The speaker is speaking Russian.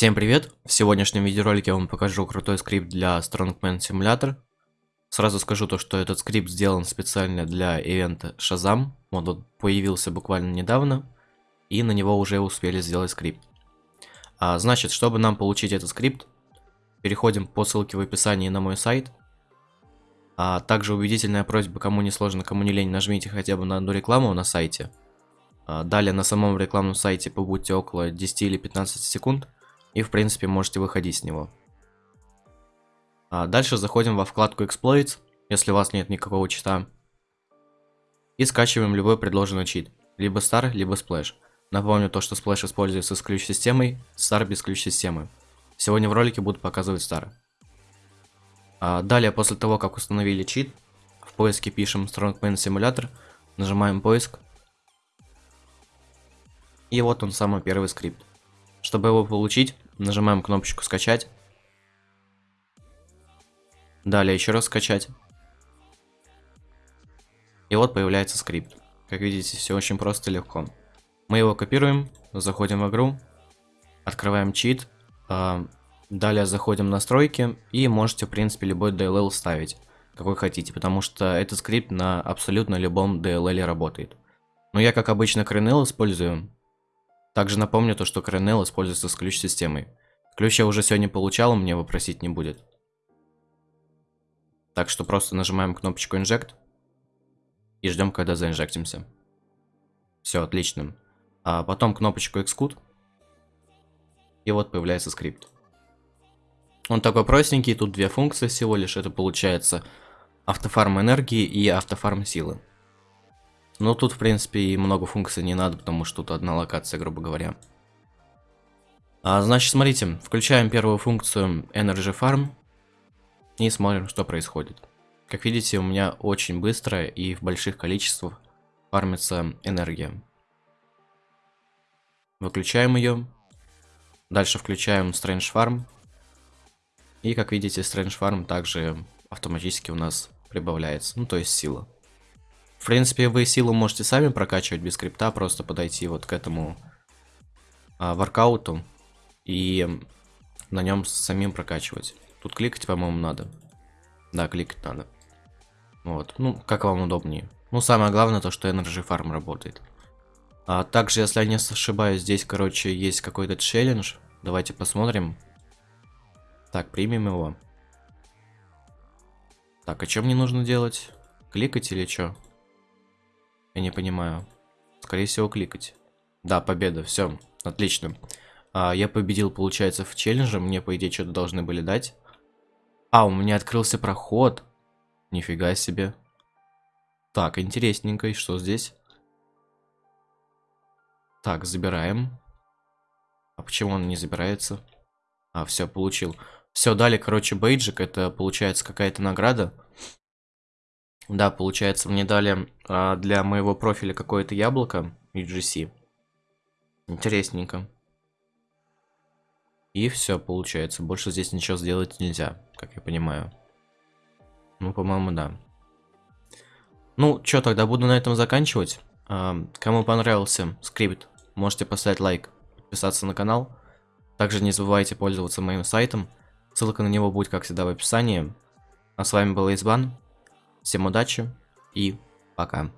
Всем привет! В сегодняшнем видеоролике я вам покажу крутой скрипт для Strongman Simulator. Сразу скажу то, что этот скрипт сделан специально для ивента Shazam. Он вот появился буквально недавно, и на него уже успели сделать скрипт. А, значит, чтобы нам получить этот скрипт, переходим по ссылке в описании на мой сайт. А также убедительная просьба, кому не сложно, кому не лень, нажмите хотя бы на одну рекламу на сайте. А, далее на самом рекламном сайте побудьте около 10 или 15 секунд и в принципе можете выходить с него. А дальше заходим во вкладку Exploits, если у вас нет никакого чита. И скачиваем любой предложенный чит. Либо Star, либо Splash. Напомню то, что Splash используется с ключ-системой, Star без ключ-системы. Сегодня в ролике буду показывать Star. А далее, после того, как установили чит, в поиске пишем Strongman Simulator, нажимаем поиск. И вот он самый первый скрипт. Чтобы его получить, нажимаем кнопочку скачать. Далее еще раз скачать. И вот появляется скрипт. Как видите, все очень просто и легко. Мы его копируем, заходим в игру, открываем чит, э, далее заходим в настройки и можете, в принципе, любой DLL ставить, какой хотите, потому что этот скрипт на абсолютно любом DLL работает. Но я, как обычно, CRNL использую, также напомню то, что Kernel используется с ключ-системой. Ключ я уже сегодня получал, мне вопросить не будет. Так что просто нажимаем кнопочку Inject и ждем, когда заинжектимся. Все, отлично. А потом кнопочку Execute. И вот появляется скрипт. Он такой простенький, тут две функции всего лишь. Это получается автофарм энергии и автофарм силы. Ну, тут, в принципе, и много функций не надо, потому что тут одна локация, грубо говоря. А, значит, смотрите, включаем первую функцию Energy Farm и смотрим, что происходит. Как видите, у меня очень быстро и в больших количествах фармится энергия. Выключаем ее. Дальше включаем Strange Farm. И, как видите, Strange Farm также автоматически у нас прибавляется, ну, то есть сила. В принципе, вы силу можете сами прокачивать без скрипта, просто подойти вот к этому а, воркауту и на нем самим прокачивать. Тут кликать, по-моему, надо. Да, кликать надо. Вот, ну, как вам удобнее. Ну, самое главное то, что Energy Farm работает. А также, если я не ошибаюсь, здесь, короче, есть какой-то челлендж. Давайте посмотрим. Так, примем его. Так, а что мне нужно делать? Кликать или что? Я не понимаю. Скорее всего, кликать. Да, победа, все, отлично. А, я победил, получается, в челлендже. Мне, по идее, что-то должны были дать. А, у меня открылся проход. Нифига себе. Так, интересненько. И что здесь? Так, забираем. А почему он не забирается? А, все, получил. Все, дали, короче, бейджик. Это, получается, какая-то награда. Да, получается, мне дали а, для моего профиля какое-то яблоко UGC. Интересненько. И все, получается. Больше здесь ничего сделать нельзя, как я понимаю. Ну, по-моему, да. Ну, что, тогда буду на этом заканчивать. А, кому понравился скрипт, можете поставить лайк, подписаться на канал. Также не забывайте пользоваться моим сайтом. Ссылка на него будет, как всегда, в описании. А с вами был Избан. Всем удачи и пока.